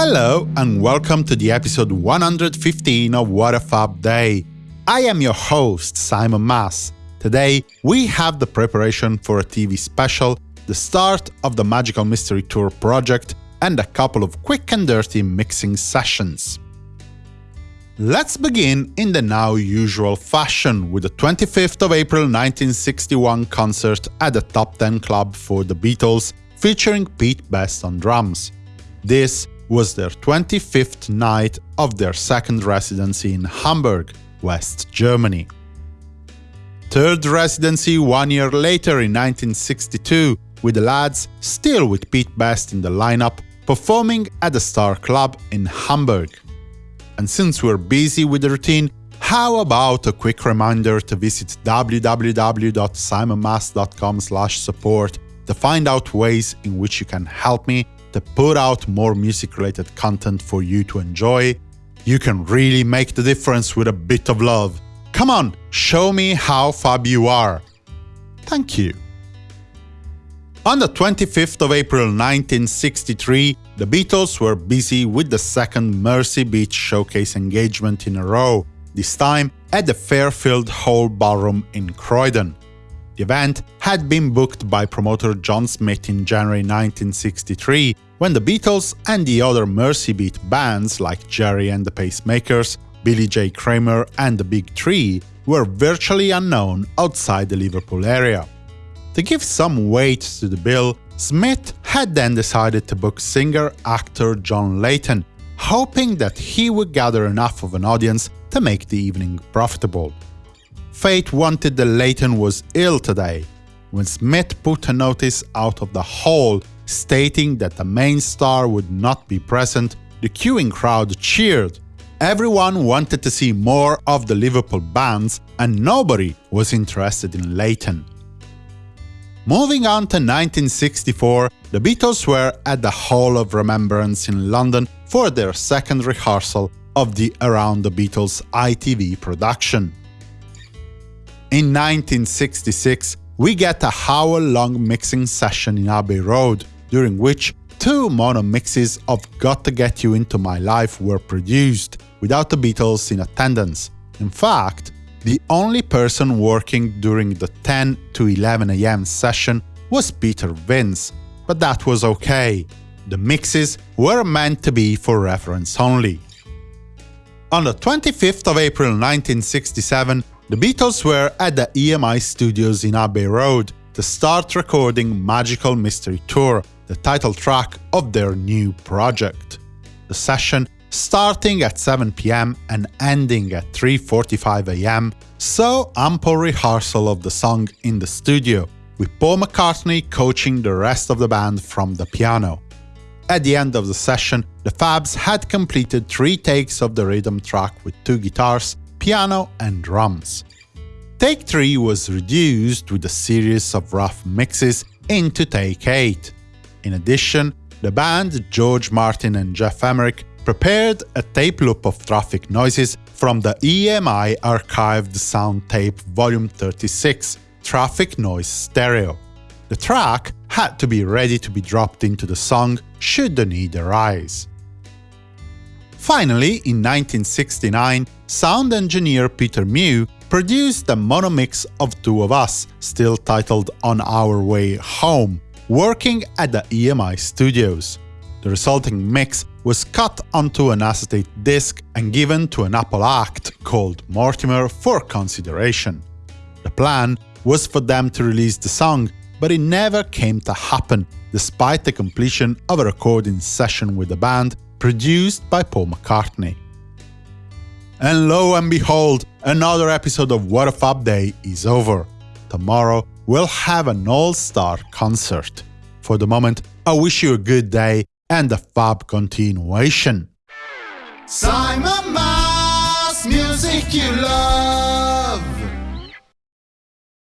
Hello and welcome to the episode 115 of What a Fab Day. I am your host, Simon Mas. Today, we have the preparation for a TV special, the start of the Magical Mystery Tour project, and a couple of quick and dirty mixing sessions. Let's begin in the now usual fashion with the 25th of April 1961 concert at the Top 10 Club for the Beatles, featuring Pete Best on drums. This was their 25th night of their second residency in Hamburg, West Germany. Third residency one year later in 1962, with the lads, still with Pete Best in the lineup, performing at the Star Club in Hamburg. And since we're busy with the routine, how about a quick reminder to visit www.simonmas.com support to find out ways in which you can help me to put out more music-related content for you to enjoy. You can really make the difference with a bit of love. Come on, show me how fab you are. Thank you. On the 25th of April 1963, the Beatles were busy with the second Mersey Beat Showcase engagement in a row, this time at the Fairfield Hall Ballroom in Croydon. The event had been booked by promoter John Smith in January 1963, when the Beatles and the other Mersey Beat bands like Gerry and the Pacemakers, Billy J. Kramer and the Big Three were virtually unknown outside the Liverpool area. To give some weight to the bill, Smith had then decided to book singer-actor John Leyton, hoping that he would gather enough of an audience to make the evening profitable. Fate wanted that Leyton was ill today. When Smith put a notice out of the hall stating that the main star would not be present, the queuing crowd cheered. Everyone wanted to see more of the Liverpool bands, and nobody was interested in Leyton. Moving on to 1964, the Beatles were at the Hall of Remembrance in London for their second rehearsal of the Around the Beatles ITV production. In 1966, we get a hour-long mixing session in Abbey Road, during which two mono mixes of Got to Get You Into My Life were produced, without the Beatles in attendance. In fact, the only person working during the 10 to 11 am session was Peter Vince, but that was okay. The mixes were meant to be for reference only. On the 25th of April 1967, the Beatles were at the EMI studios in Abbey Road to start recording Magical Mystery Tour, the title track of their new project. The session, starting at 7pm and ending at 3.45am, saw ample rehearsal of the song in the studio, with Paul McCartney coaching the rest of the band from the piano. At the end of the session, the Fabs had completed three takes of the rhythm track with two guitars piano and drums. Take 3 was reduced with a series of rough mixes into Take 8. In addition, the band, George Martin and Geoff Emerick, prepared a tape loop of traffic noises from the EMI archived sound tape Volume 36, Traffic Noise Stereo. The track had to be ready to be dropped into the song should the need arise. Finally, in 1969, sound engineer Peter Mew produced a mono mix of Two of Us, still titled On Our Way Home, working at the EMI studios. The resulting mix was cut onto an acetate disc and given to an Apple act called Mortimer for consideration. The plan was for them to release the song, but it never came to happen, despite the completion of a recording session with the band produced by Paul McCartney. And lo and behold, another episode of What a Fab Day is over. Tomorrow, we'll have an all-star concert. For the moment, I wish you a good day and a fab continuation. Simon Mas, music you love.